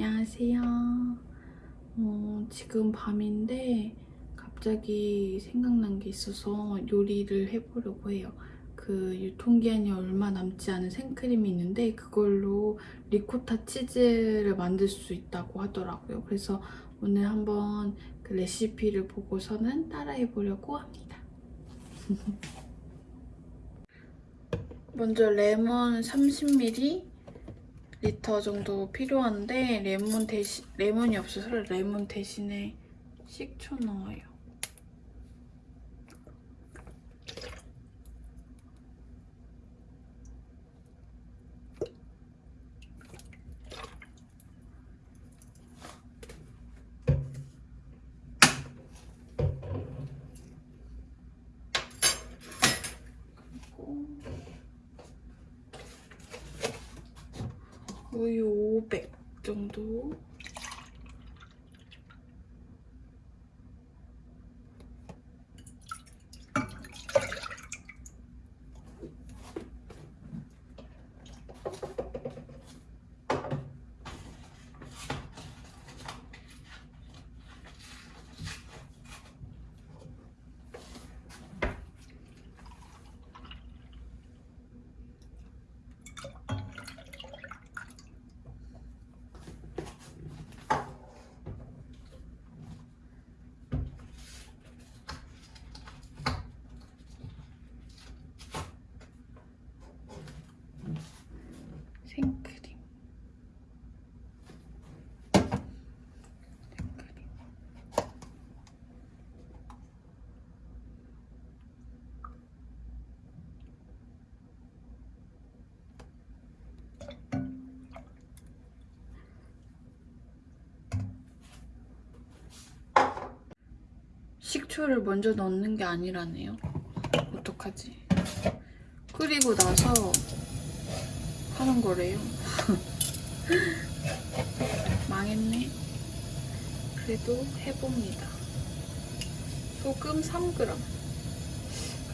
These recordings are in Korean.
안녕하세요. 어, 지금 밤인데 갑자기 생각난 게 있어서 요리를 해보려고 해요. 그 유통기한이 얼마 남지 않은 생크림이 있는데 그걸로 리코타 치즈를 만들 수 있다고 하더라고요. 그래서 오늘 한번 그 레시피를 보고서는 따라해보려고 합니다. 먼저 레몬 30ml 리터 정도 필요한데 레몬 대신 레몬이 없어서 레몬 대신에 식초 넣어요. 우유 500 정도 생크림 생크림 식초를 먼저 넣는 게 아니라네요. 어떡하지? 끓이고 나서 하는 거래요. 망했네. 그래도 해봅니다. 소금 3g.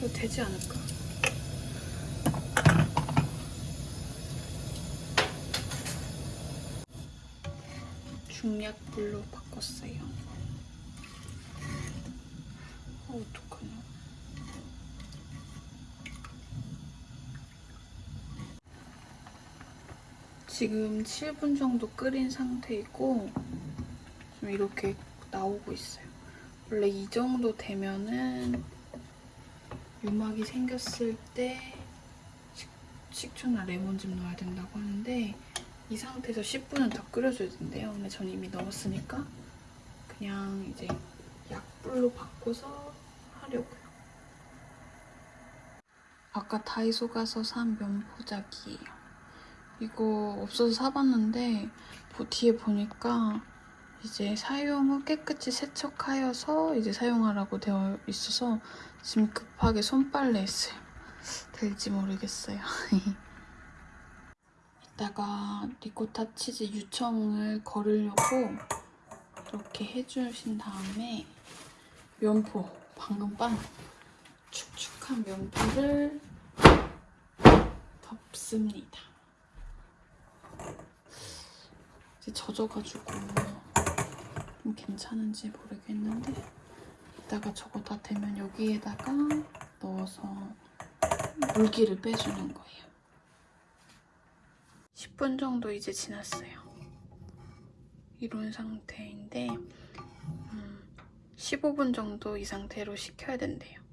그래도 되지 않을까? 중약불로 바꿨어요. 어, 어떡하냐. 지금 7분 정도 끓인 상태이고 좀 이렇게 나오고 있어요. 원래 이 정도 되면은 유막이 생겼을 때 식, 식초나 레몬즙 넣어야 된다고 하는데 이 상태에서 10분은 더 끓여줘야 된대요. 근데 전 이미 넣었으니까 그냥 이제 약불로 바꿔서 하려고요. 아까 다이소 가서 산 면포작이에요. 이거 없어서 사봤는데 뭐 뒤에 보니까 이제 사용 후 깨끗이 세척하여서 이제 사용하라고 되어 있어서 지금 급하게 손빨래 했어요. 될지 모르겠어요. 이따가 리코타 치즈 유청을 걸으려고 이렇게 해주신 다음에 면포, 방금 빤 축축한 면포를 덮습니다. 이제 젖어가지고 좀 괜찮은지 모르겠는데 이따가 저거 다 되면 여기에다가 넣어서 물기를 빼주는 거예요. 10분 정도 이제 지났어요. 이런 상태인데 음, 15분 정도 이 상태로 식혀야 된대요.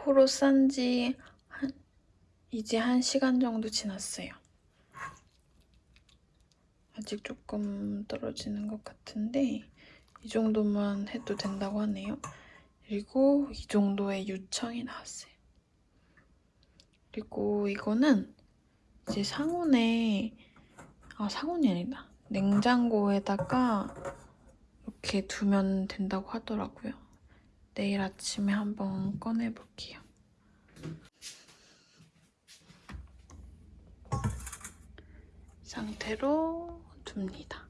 샴푸로 싼지 한, 이제 한 시간 정도 지났어요. 아직 조금 떨어지는 것 같은데 이 정도만 해도 된다고 하네요. 그리고 이 정도의 유청이 나왔어요. 그리고 이거는 이제 상온에 아 상온이 아니다. 냉장고에다가 이렇게 두면 된다고 하더라고요. 내일 아침에 한번 꺼내볼게요. 상태로 둡니다.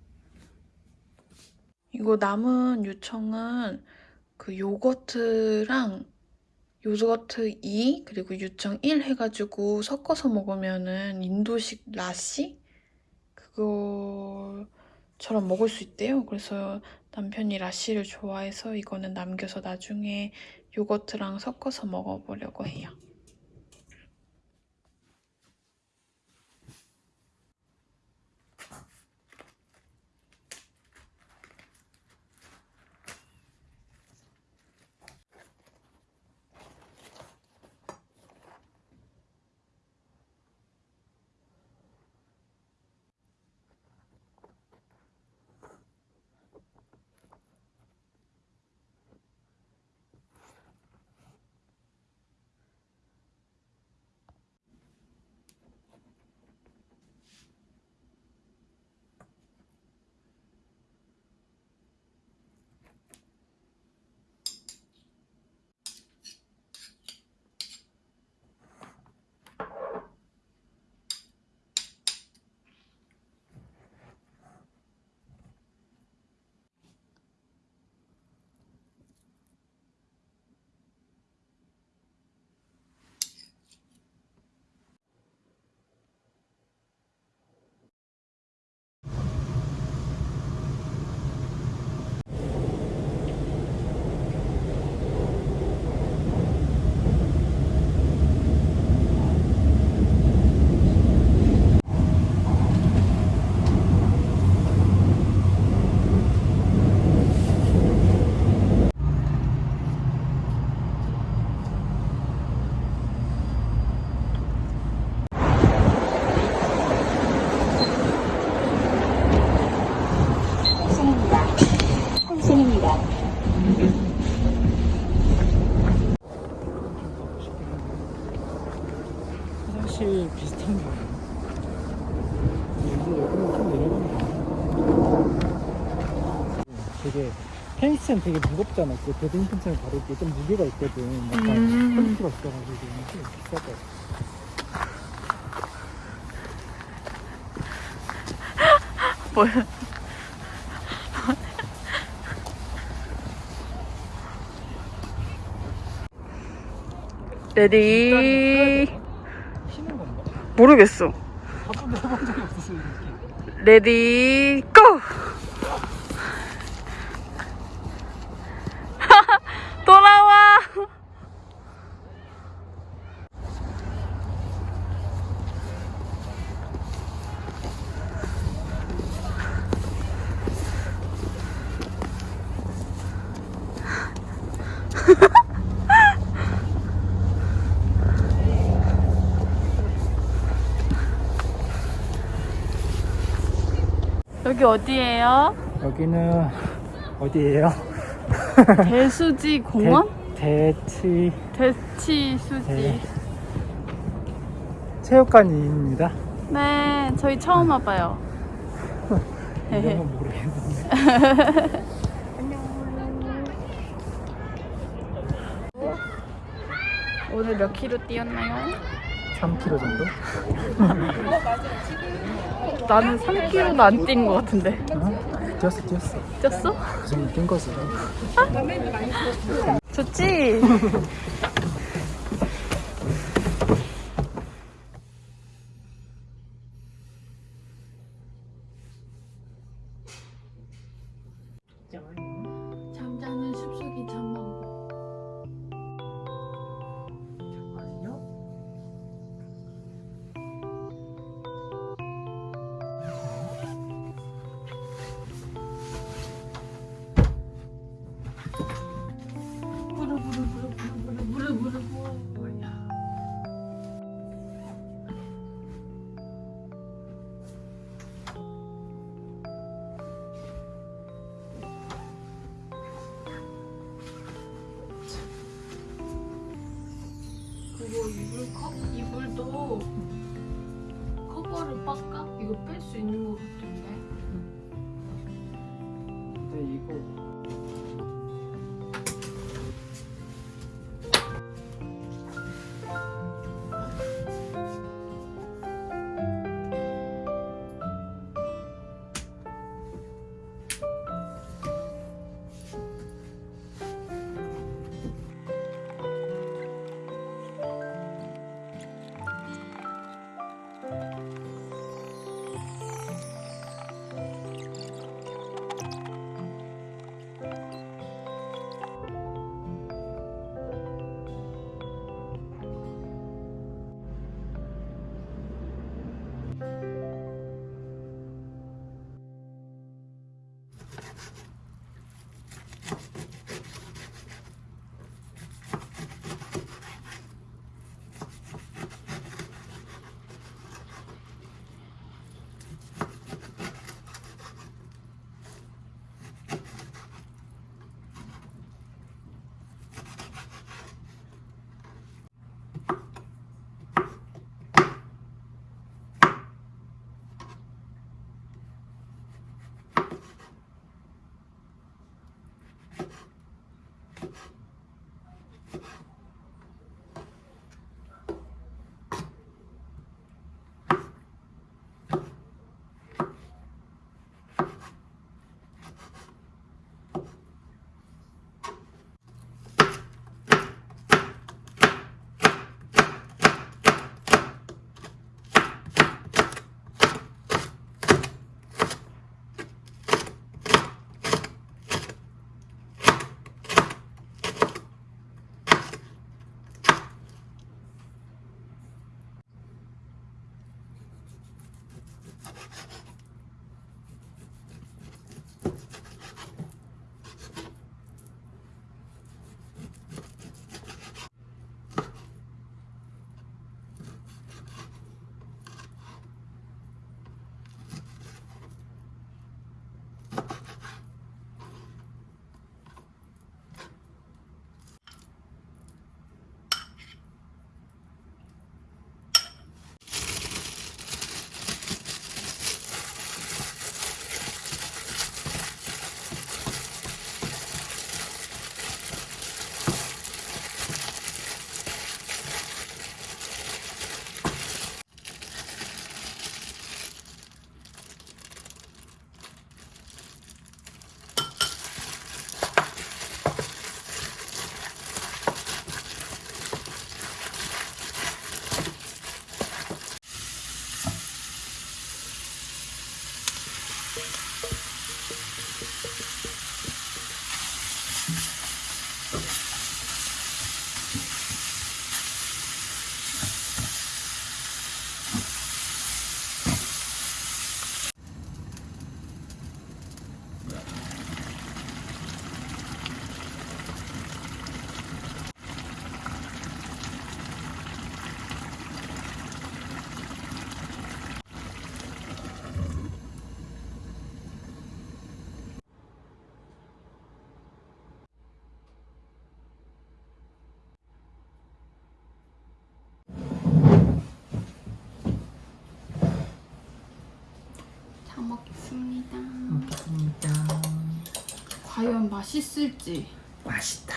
이거 남은 유청은 그 요거트랑 요거트 2 그리고 유청 1 해가지고 섞어서 먹으면은 인도식 라시 그거처럼 먹을 수 있대요. 그래서 남편이 라시를 좋아해서 이거는 남겨서 나중에 요거트랑 섞어서 먹어보려고 해요. 펜션 되게 무겁잖아. 그 배드민턴처럼 다루기 좀 무게가 있거든. 약간 음. quality가 있어가지고 좀 비쌀 것 같아. 뭐야? ready? 모르겠어. 레디 고! 돌아와! 여기 어디예요? 여기는 어디예요? 대수지 공원? 대, 대치 대치 수지. 네. 체육관입니다. 네, 저희 처음 와봐요. 이런 건 모르겠는데. 오늘 몇 킬로 뛰었나요? 3km 정도? 나는 3킬로도 안 뛴 것 같은데. 어? 뛰었어, 뛰었어. 뛰었어? 그 정도 뛴 거지. 좋지? 이거 이불 컵 이불도 커버를 빡깍 이거 뺄 수 있는 것 같은데. 근데 이거 먹겠습니다. 먹겠습니다. 과연 맛있을지 맛있다.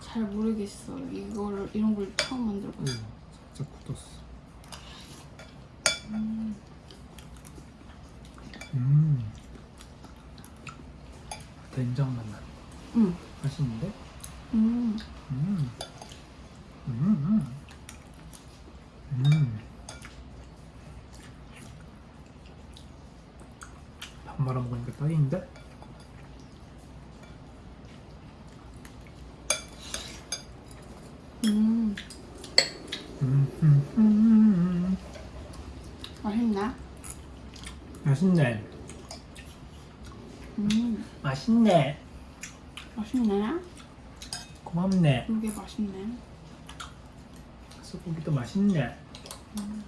잘 모르겠어요. 이거를 이런 걸 처음 만들어봤어요. 응, 진짜 굳었어. 음. 된장 맛 나. 응. 맛있는데? 음. 음. 음. 음. 음. 밥 말아 먹으니까 딱인데? 음. 음, 음, 음, 음. 맛있나? 맛있네. 음. 맛있네. 맛있네. 고맙네. 이게 맛있네. 소고기도 맛있네. 음.